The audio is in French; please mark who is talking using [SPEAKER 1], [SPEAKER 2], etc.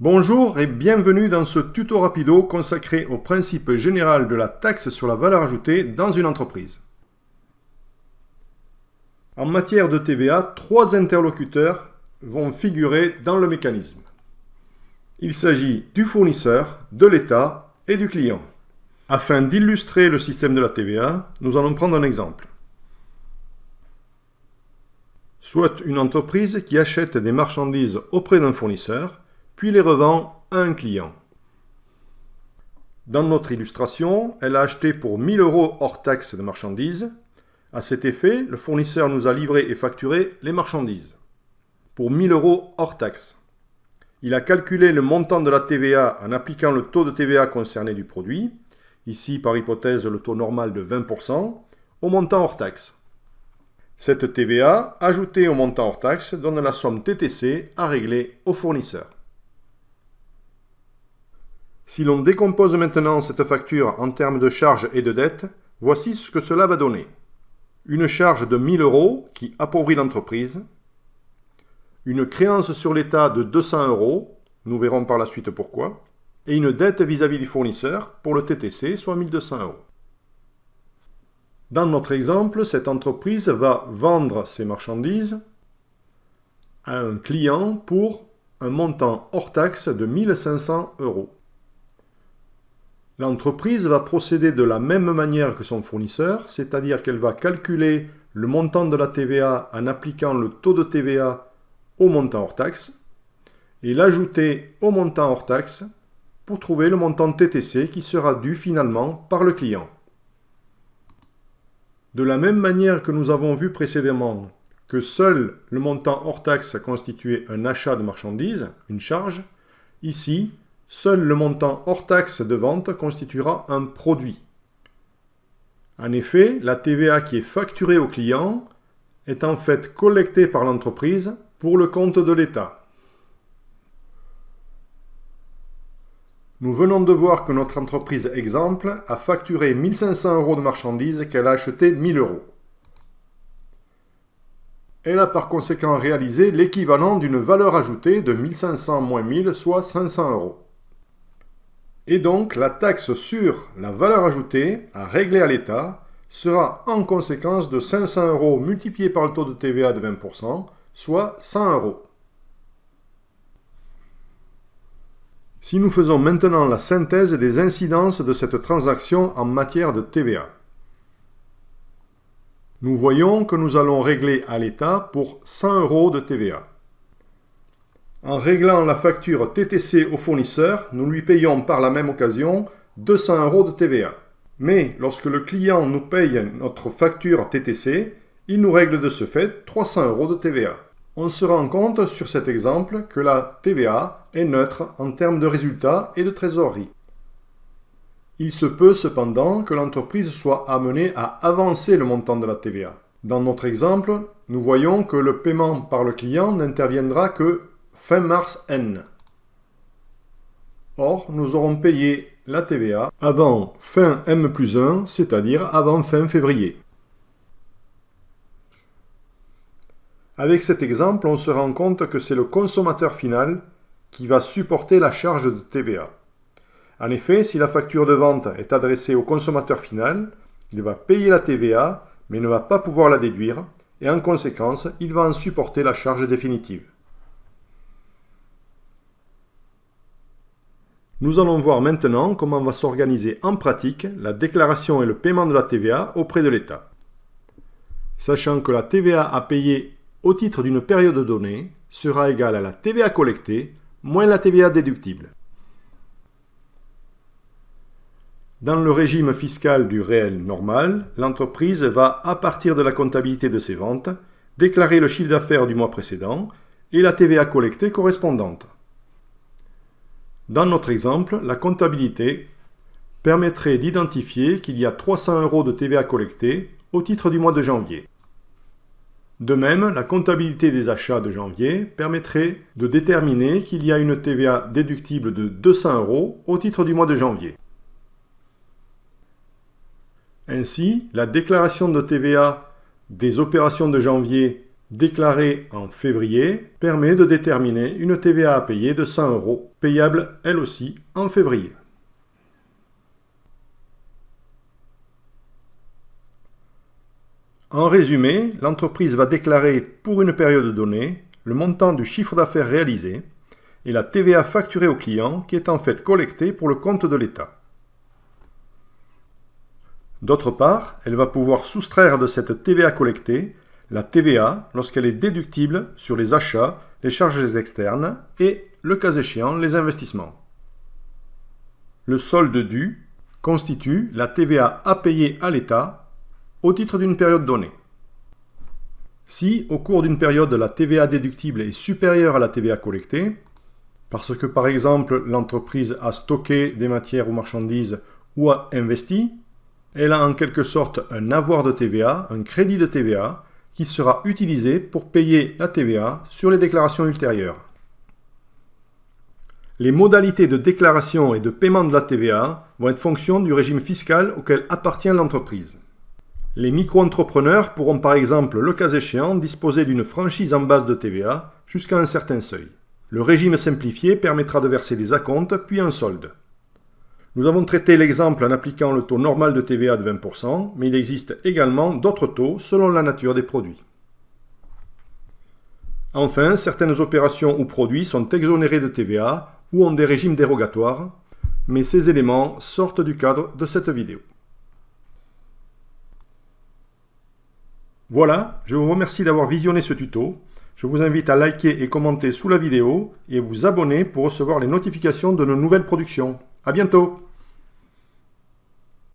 [SPEAKER 1] Bonjour et bienvenue dans ce tuto rapido consacré au principe général de la taxe sur la valeur ajoutée dans une entreprise. En matière de TVA, trois interlocuteurs vont figurer dans le mécanisme. Il s'agit du fournisseur, de l'État et du client. Afin d'illustrer le système de la TVA, nous allons prendre un exemple. Soit une entreprise qui achète des marchandises auprès d'un fournisseur, puis les revend à un client. Dans notre illustration, elle a acheté pour 1000 euros hors taxe de marchandises. À cet effet, le fournisseur nous a livré et facturé les marchandises pour 1000 euros hors taxe. Il a calculé le montant de la TVA en appliquant le taux de TVA concerné du produit, ici par hypothèse le taux normal de 20%, au montant hors taxe. Cette TVA, ajoutée au montant hors taxe, donne la somme TTC à régler au fournisseur. Si l'on décompose maintenant cette facture en termes de charges et de dettes, voici ce que cela va donner. Une charge de 1000 euros qui appauvrit l'entreprise, une créance sur l'État de 200 euros, nous verrons par la suite pourquoi, et une dette vis-à-vis du fournisseur pour le TTC, soit 1200 euros. Dans notre exemple, cette entreprise va vendre ses marchandises à un client pour un montant hors taxe de 1500 euros. L'entreprise va procéder de la même manière que son fournisseur, c'est-à-dire qu'elle va calculer le montant de la TVA en appliquant le taux de TVA au montant hors taxe et l'ajouter au montant hors taxe pour trouver le montant TTC qui sera dû finalement par le client. De la même manière que nous avons vu précédemment que seul le montant hors taxe constituait un achat de marchandises, une charge, ici, seul le montant hors taxe de vente constituera un produit. En effet, la TVA qui est facturée au client est en fait collectée par l'entreprise pour le compte de l'État. Nous venons de voir que notre entreprise exemple a facturé 1500 euros de marchandises qu'elle a achetées 1000 euros. Elle a par conséquent réalisé l'équivalent d'une valeur ajoutée de 1500 moins 1000, soit 500 euros. Et donc, la taxe sur la valeur ajoutée à régler à l'État sera en conséquence de 500 euros multiplié par le taux de TVA de 20%, soit 100 euros. Si nous faisons maintenant la synthèse des incidences de cette transaction en matière de TVA, nous voyons que nous allons régler à l'État pour 100 euros de TVA. En réglant la facture TTC au fournisseur, nous lui payons par la même occasion 200 euros de TVA. Mais lorsque le client nous paye notre facture TTC, il nous règle de ce fait 300 euros de TVA on se rend compte sur cet exemple que la TVA est neutre en termes de résultats et de trésorerie. Il se peut cependant que l'entreprise soit amenée à avancer le montant de la TVA. Dans notre exemple, nous voyons que le paiement par le client n'interviendra que fin mars N. Or, nous aurons payé la TVA avant fin M plus 1, c'est-à-dire avant fin février. Avec cet exemple, on se rend compte que c'est le consommateur final qui va supporter la charge de TVA. En effet, si la facture de vente est adressée au consommateur final, il va payer la TVA, mais ne va pas pouvoir la déduire, et en conséquence, il va en supporter la charge définitive. Nous allons voir maintenant comment va s'organiser en pratique la déclaration et le paiement de la TVA auprès de l'État. Sachant que la TVA à payer au titre d'une période donnée sera égal à la TVA collectée moins la TVA déductible. Dans le régime fiscal du réel normal, l'entreprise va, à partir de la comptabilité de ses ventes, déclarer le chiffre d'affaires du mois précédent et la TVA collectée correspondante. Dans notre exemple, la comptabilité permettrait d'identifier qu'il y a 300 euros de TVA collectée au titre du mois de janvier. De même, la comptabilité des achats de janvier permettrait de déterminer qu'il y a une TVA déductible de 200 euros au titre du mois de janvier. Ainsi, la déclaration de TVA des opérations de janvier déclarée en février, permet de déterminer une TVA à payer de 100 euros, payable elle aussi en février. En résumé, l'entreprise va déclarer pour une période donnée le montant du chiffre d'affaires réalisé et la TVA facturée au client qui est en fait collectée pour le compte de l'État. D'autre part, elle va pouvoir soustraire de cette TVA collectée la TVA lorsqu'elle est déductible sur les achats, les charges externes et, le cas échéant, les investissements. Le solde dû constitue la TVA à payer à l'État au titre d'une période donnée. Si, au cours d'une période, la TVA déductible est supérieure à la TVA collectée, parce que par exemple l'entreprise a stocké des matières ou marchandises ou a investi, elle a en quelque sorte un avoir de TVA, un crédit de TVA, qui sera utilisé pour payer la TVA sur les déclarations ultérieures. Les modalités de déclaration et de paiement de la TVA vont être fonction du régime fiscal auquel appartient l'entreprise. Les micro-entrepreneurs pourront par exemple, le cas échéant, disposer d'une franchise en base de TVA jusqu'à un certain seuil. Le régime simplifié permettra de verser des acomptes puis un solde. Nous avons traité l'exemple en appliquant le taux normal de TVA de 20%, mais il existe également d'autres taux selon la nature des produits. Enfin, certaines opérations ou produits sont exonérés de TVA ou ont des régimes dérogatoires, mais ces éléments sortent du cadre de cette vidéo. Voilà, je vous remercie d'avoir visionné ce tuto. Je vous invite à liker et commenter sous la vidéo et vous abonner pour recevoir les notifications de nos nouvelles productions. A bientôt